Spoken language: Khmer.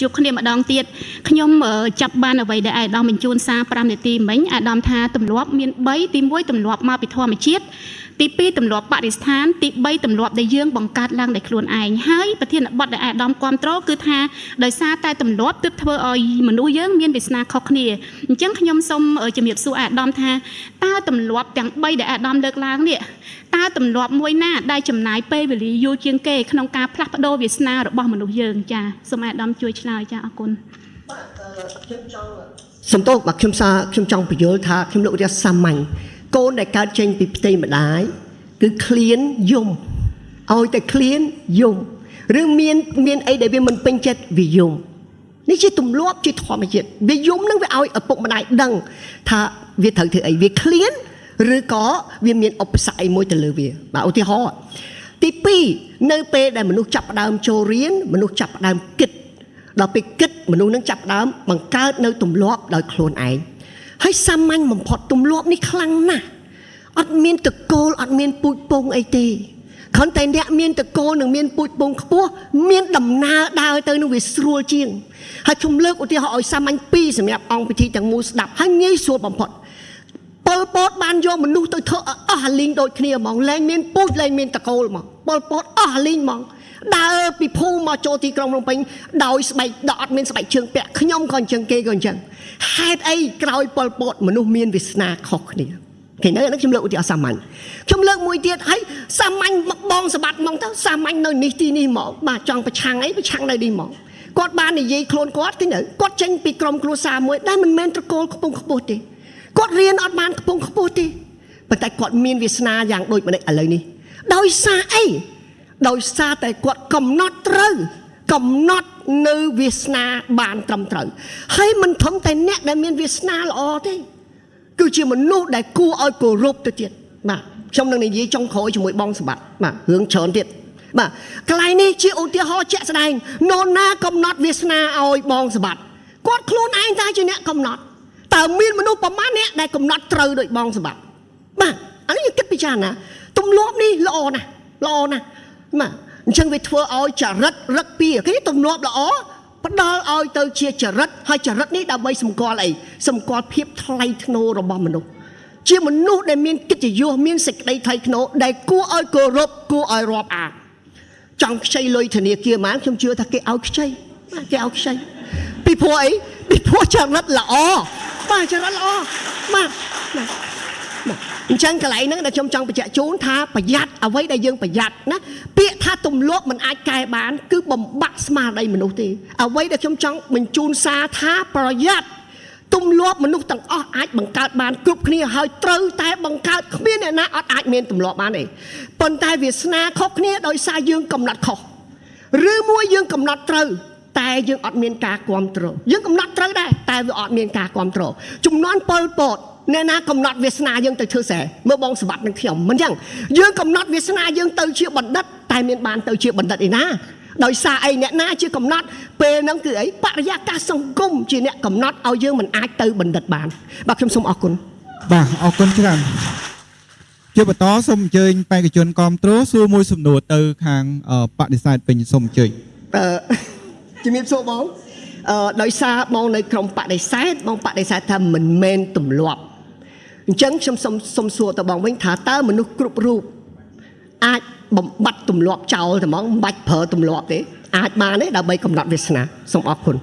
ជួបគ្នាម្ដងទៀតខ្ញុំអឺចាប់បានអ្វីដែលអាយដាមបញ្ជូនសារ5នាទីមិញអាយដាមថាទម្លាប់មាន3ទី1ទម្លាប់មកពីធម្មជាតិ ទី2ទម្លាប់បរិស្ថានទី3ទម្លាប់ដែលយើងបង្កើតឡើងដោយខ្លួនឯងហើយប្រធានបទដែលអាយដាមគ្រប់គ្រងគឺថាដោយសារតែទម្លាប់ទើបធ្វើឲ្យមនុស្សយើងមានវាសនាខុសគ្នាអញ្ចឹងខ្ញុំសូមជំរាបសួរអាយដាមថាតើទម្លាប់ទាំង3ដែលអាយដាមលើកឡើងនេះតើទម្លាប់មួយណាដែលចំណាយពេលវេលាយូរជាងគេក្នុងការផ្លាស់ប្ដូរវាសនារបស់មនុស្សយើងចាសូមអាយដាមជួយឆ្លើយចាអរគុណខ្ញុំចង់សំទោសបាទខ្ញុំសារខ្ញុំចង់បញ្យល់ថាខ្ញុំលោករៀបសាមញ្ញ កូនដែលកើតចេញពីផ្ទៃម្ដាយគឺឃ្លានយំឲ្យតែឃ្លានយំឬមានមានអីដែលវាមិនពេញចិត្តវាយំនេះជាទម្លាប់ជាធម្មជាតិវាយំនឹងវាឲ្យឪពុកម្ដាយដឹង ថាវាត្រូវធ្វើអីវាឃ្លានឬក៏វាមានឧបសគ្គអីមួយទៅលើវាបាទឧទាហរណ៍ទី2នៅពេលដែលមនុស្សចាប់ផ្ដើមចូលរៀនមនុស្សចាប់ផ្ដើមគិតដល់ពេលគិតមនុស្សនឹងចាប់ផ្ដើមបង្កើតនៅទម្លាប់ដោយខ្លួនឯង ហើយសាមញ្ញបំផុតទម្លាប់នេះខ្លាំងណាស់អត់មានតកូលអត់មានពូជពងអីទេគ្រាន់តែអ្នកមានតកូលនិងមានពូជពងខ្ពស់មានដំណើរដើរទៅនឹងវាស្រួលជាងហើយខ្ញុំលើកឧទាហរណ៍ឲ្យសាមញ្ញពីរសម្រាប់អង្គពិធីទាំងមូលស្ដាប់ហើយងាយស្រួលបំផុតប៉ុលពតបានយកមនុស្សទៅធ្វើអស់អាលីងដូចគ្នាហ្មងលែងមានពូជលែងមានតកូលហ្មងប៉ុលពតអស់អាលីងហ្មង ដើរពីភូមិមកចូលទីក្រុងភ្នំពេញដោយស្បែកដកអត់មានស្បែកជើងពាក់ខ្ញុំក៏អញ្ចឹងគេក៏អញ្ចឹងហេតុអីក្រោយប៉ុលពតមនុស្សមានវាសនាខុសគ្នាគេនៅនេះខ្ញុំលើកឧទាហរណ៍សាមញ្ញខ្ញុំលើកមួយទៀតហើយសាមញ្ញមកបងសម្បត្តិមកទៅសាមញ្ញនៅនេះទីនេះមកបាទចង់ប្រឆាំងអីប្រឆាំងនៅនេះមកគាត់បាននិយាយខ្លួនគាត់គេនៅគាត់ចេញពីក្រុមគ្រួសារមួយដែលមិនមែនត្រកូលខ្ពង់ខ្ពស់ទេគាត់រៀនអត់បានខ្ពង់ខ្ពស់ទេប៉ុន្តែគាត់មានវាសនាយ៉ាងដូចម្ដេចឥឡូវនេះដោយសារអី ដោយសារតែគាត់កំណត់ត្រូវកំណត់នៅវាសនាបានត្រឹមត្រូវហើយមិនធំតែអ្នកដែលមានវាសនាល្អទេគឺជាមនុស្សដែលគួរឲ្យគោរពទៅទៀតបាទខ្ញុំនឹងនិយាយចុងក្រោយជាមួយបងសម្បត្តិបាទរឿងច្រើនទៀតបាទកន្លែងនេះជាឧទាហរណ៍ជាក់ស្ដែងនរណាកំណត់វាសនាឲ្យបងសម្បត្តិគាត់ខ្លួនឯងតែជាអ្នកកំណត់តើមានមនុស្សប្រមាណអ្នកដែលកំណត់ត្រូវដោយបងសម្បត្តិបាទអានេះយើងគិតពិចារណាទម្លាប់នេះល្អណាស់ល្អណាស់ បាទអញ្ចឹងវាធ្វើឲ្យចរិតរឹកពីគេទម្លាប់ល្អផ្ដល់ឲ្យទៅជាចរិតហើយចរិតនេះដើម្បីសម្គាល់អីសម្គាល់ភាពថ្លៃថ្នូររបស់មនុស្សជាមនុស្សដែលមានកិត្តិយសមានសេចក្តីថ្លៃថ្នូរដែលគួរឲ្យគោរពគួរឲ្យរាប់អានចង់ខ្ចីលុយធនាគារមកខ្ញុំជឿថាគេឲ្យខ្ចីគេឲ្យខ្ចីពីព្រោះអីពីព្រោះចរិតល្អបាទចរិតល្អបាទ អញ្ចឹងកន្លែងហ្នឹងដែលខ្ញុំចង់បញ្ជាក់ជូនថាប្រយ័ត្នអ្វីដែលយើងប្រយ័ត្នណាពាក្យថាទម្លាប់មិនអាចកែបាន គឺបំបាក់ស្មារតីមនុស្សទេអ្វីដែលខ្ញុំចង់បញ្ជូនសារថាប្រយ័ត្នទម្លាប់មនុស្សទាំងអស់អាចបង្កើតបានគ្រប់គ្នាហើយត្រូវតែបង្កើតគ្មានអ្នកណាអត់អាចមានទម្លាប់បានទេប៉ុន្តែវាសនាខុសគ្នាដោយសារយើងកំណត់ខុសឬមួយយើងកំណត់ត្រូវតែយើងអត់មានការគ្រប់គ្រងយើងកំណត់ត្រូវដែរតែវាអត់មានការគ្រប់គ្រងចំនួនពលពត អ្នកណាកំណត់វាសនាយើងទៅធ្វើស្រែមើលបងសម្បត្តិនឹងខ្ញុំមិនចឹងយើងកំណត់វាសនាយើងទៅជាបណ្ឌិតតែមានបានទៅជាបណ្ឌិតឯណាដោយសារអីអ្នកណាជាកំណត់ពេលហ្នឹងគឺអីបរិយាកាសសង្គមជាអ្នកកំណត់ឲ្យយើងមិនអាចទៅបណ្ឌិតបានបាទខ្ញុំសូមអរគុណបាទអរគុណច្រើនជាបន្តសូមអញ្ជើញបេក្ខជនគ្រប់គ្រងសួរមួយសំណួរទៅ ខាងអឺបដិសេធវិញសូមអញ្ជើញអឺជំរាបសួរបងអឺដោយសារបងនៅក្រុមបដិសេធបងបដិសេធថាមិនមែនទម្លាប់ អញ្ចឹងខ្ញុំសូមសូមសួរទៅបងវិញថាតើមនុស្សគ្រប់រូបអាចបំបត្តិទម្លាប់ចោលតែហ្មងមិនបាច់ប្រើទម្លាប់ទេអាចបានទេដើម្បីកំណត់វាសនាសូមអរគុណ